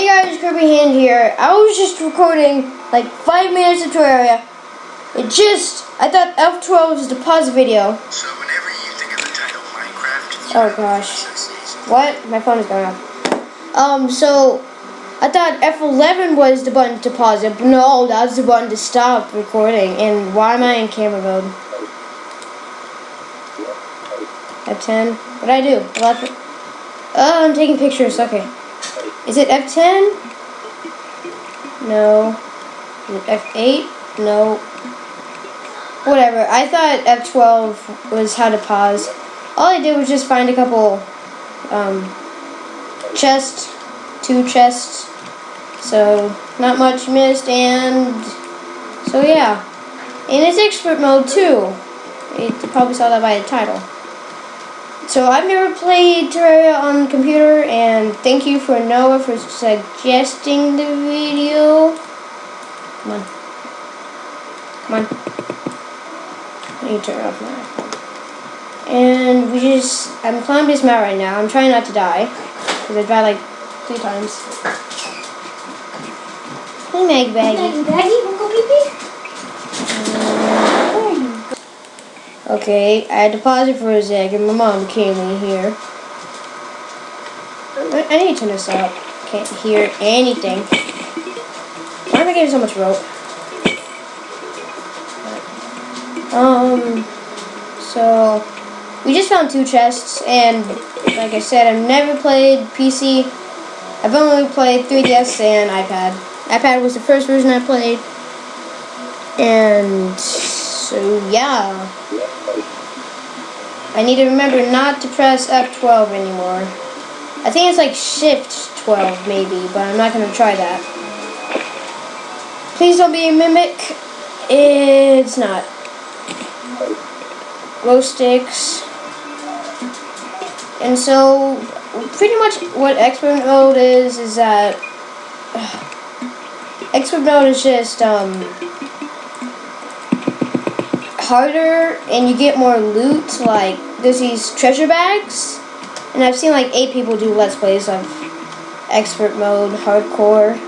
Hey guys, Kirby Hand here. I was just recording like five minutes of Terraria. It just, I thought F12 was the pause video. So whenever you think of the title Minecraft, Oh gosh. What? My phone is going off. Um, so I thought F11 was the button to pause it, but no, that's the button to stop recording. And why am I in camera mode? F10? What'd I do? 11? Oh, I'm taking pictures. Okay. Is it F10? No. Is it F8? No. Whatever. I thought F12 was how to pause. All I did was just find a couple um, chests, two chests. So not much missed, and so yeah. And it's expert mode too. You probably saw that by the title. So I've never played Terraria on the computer, and thank you for Noah for suggesting the video. Come on. Come on. I need to turn off my iPhone. And we just, I'm climbing this mount right now. I'm trying not to die, because I died like three times. Hey, Meg Baggy. Maggie, Baggy, wanna go pee pee? Okay, I had to pause it for a second. my mom came in here. I need to turn this up. Can't hear anything. Why am I getting so much rope? Um, so we just found two chests, and like I said, I've never played PC. I've only played 3DS and iPad. iPad was the first version I played, and so yeah. I need to remember not to press F12 anymore. I think it's like Shift 12 maybe, but I'm not going to try that. Please don't be a mimic. It's not. Glow sticks. And so, pretty much what expert mode is, is that expert mode is just, um, harder and you get more loot. Like there's these treasure bags, and I've seen like eight people do let's plays of expert mode, hardcore,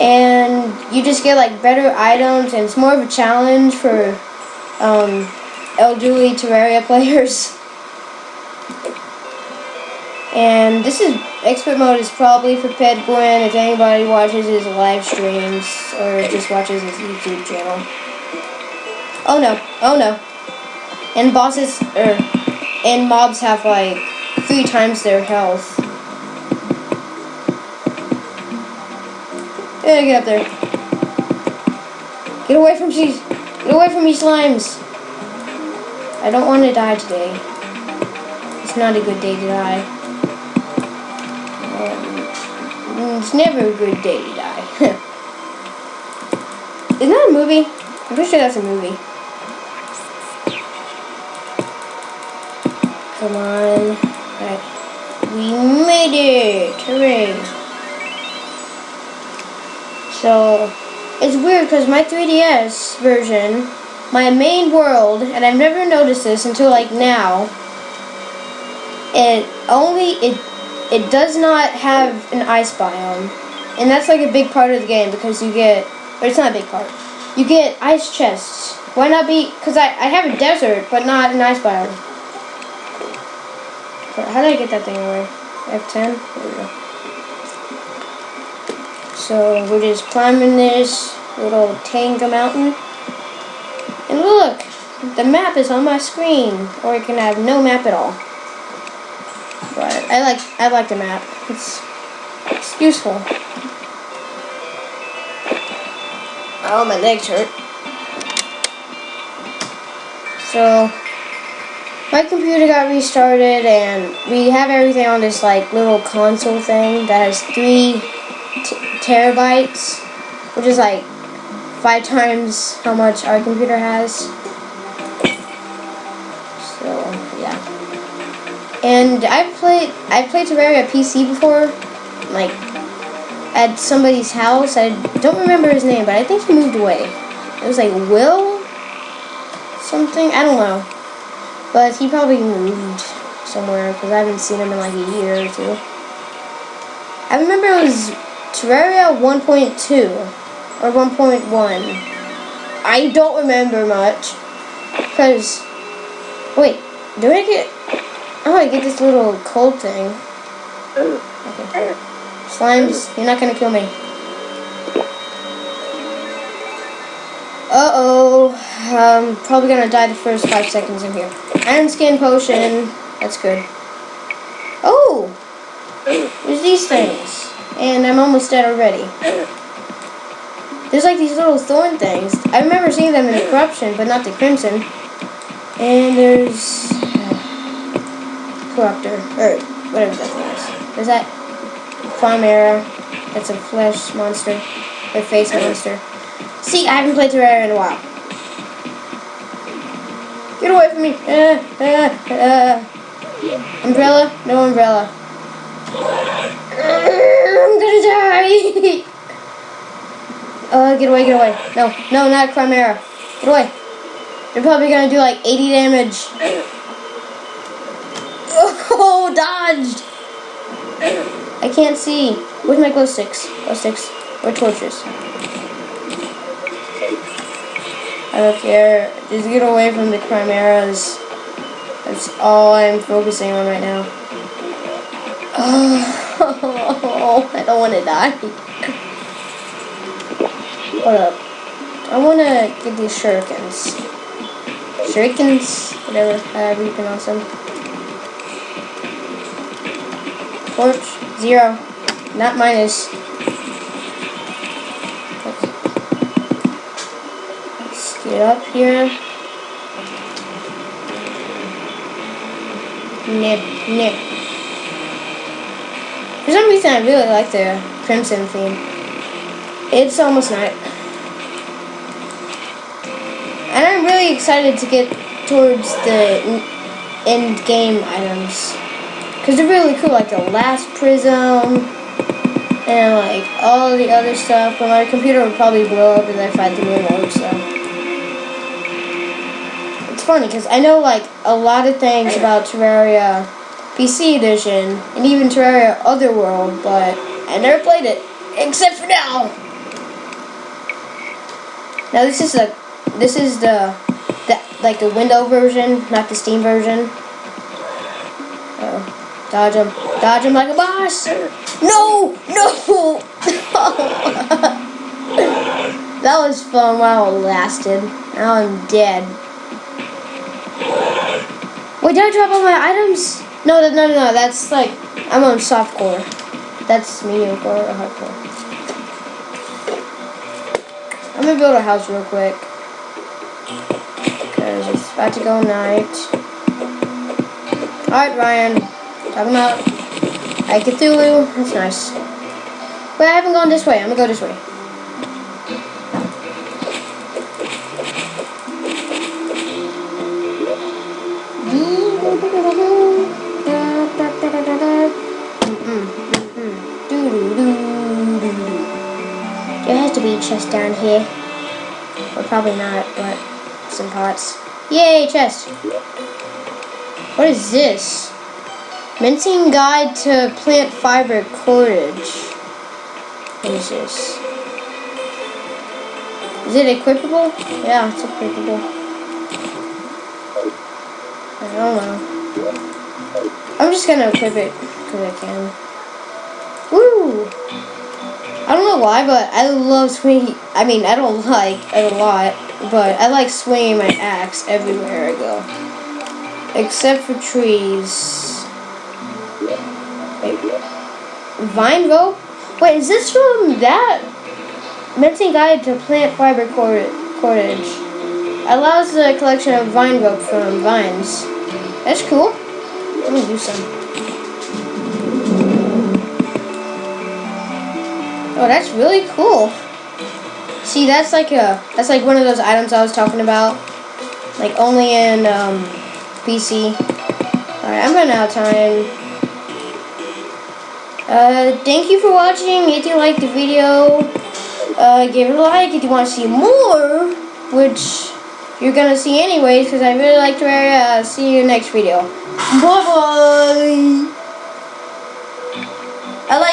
and you just get like better items, and it's more of a challenge for um, elderly Terraria players. And this is expert mode is probably for Pet Gwen if anybody watches his live streams or just watches his YouTube channel. Oh no, oh no. And bosses, er, and mobs have like three times their health. Yeah, get up there. Get away from these, get away from me slimes. I don't want to die today. It's not a good day to die. Um, it's never a good day to die. Isn't that a movie? I'm pretty sure that's a movie. Come on. Alright. We made it! Hooray! So, it's weird because my 3DS version, my main world, and I've never noticed this until like now, it only, it, it does not have an ice biome. And that's like a big part of the game because you get, or it's not a big part, you get ice chests. Why not be, because I, I have a desert, but not an ice biome. How did I get that thing away? F10? There we go. So we're just climbing this little Tanga mountain. And look! The map is on my screen. Or you can have no map at all. But I like I like the map. It's it's useful. Oh my legs hurt. So my computer got restarted and we have everything on this like little console thing that has three terabytes, which is like five times how much our computer has. So yeah. And I played I played Terraria PC before, like at somebody's house. I don't remember his name, but I think he moved away. It was like Will something. I don't know. But he probably moved somewhere because I haven't seen him in like a year or two. I remember it was Terraria 1.2 or 1.1. I don't remember much. Because, wait, do I get, oh, I get this little cold thing. Okay. Slimes, you're not gonna kill me. Uh-oh, I'm probably gonna die the first five seconds in here. Iron skin potion, that's good. Oh, there's these things, and I'm almost dead already. There's like these little thorn things. I remember seeing them in the corruption, but not the crimson. And there's uh, corruptor, or whatever that thing is. There's that Chimera. That's a flesh monster, or face monster. See, I haven't played Terraria in a while. Get away from me! Uh, uh, uh. Umbrella? No umbrella. I'm gonna die! Uh, get away, get away. No, no, not a Chimera. Get away. They're probably gonna do like 80 damage. Oh, dodged! I can't see. Where's my glow sticks? Glow sticks. Or torches. I don't care. Just get away from the Chimeras. That's all I'm focusing on right now. Oh, I don't want to die. Hold up. I want to get these shurikens. Shurikens? Whatever, however you pronounce them. Torch, zero. Not minus. Let's up here. Nib, nib. For some reason, I really like the crimson theme. It's almost night. And I'm really excited to get towards the end game items. Because they're really cool, like the last prism, and like all the other stuff. But my computer would probably blow up if I fight the new mode, so. It's funny, because I know like a lot of things about Terraria PC Edition, and even Terraria Otherworld, but I never played it, except for now. Now this is the this is the, the like the window version, not the Steam version. Oh. Dodge him. Dodge him like a boss. No! No! that was fun while it lasted. Now I'm dead. Wait, did I drop all my items? No, no, no, no. That's like, I'm on softcore. That's mediocre or hardcore. I'm gonna build a house real quick. Because it's about to go night. Alright, Ryan. Talking about Eye Cthulhu. That's nice. But I haven't gone this way. I'm gonna go this way. Chest down here. Or probably not, but some pots. Yay, chest! What is this? Mincing guide to plant fiber cordage. What is this? Is it equipable? Yeah, it's equipable. I don't know. I'm just gonna equip it because I can. I don't know why, but I love swinging. I mean, I don't like it a lot, but I like swinging my axe everywhere I go. Except for trees. Vine rope? Wait, is this from that? Mincing guide to plant fiber cordage. Allows the collection of vine rope from vines. That's cool. Let me do some. Oh, that's really cool. See, that's like a that's like one of those items I was talking about. Like only in um, PC. Alright, I'm running out of time. Uh, thank you for watching. If you liked the video, uh, give it a like. If you want to see more, which you're to see anyways, because I really like Terraria, uh, see you next video. Bye-bye!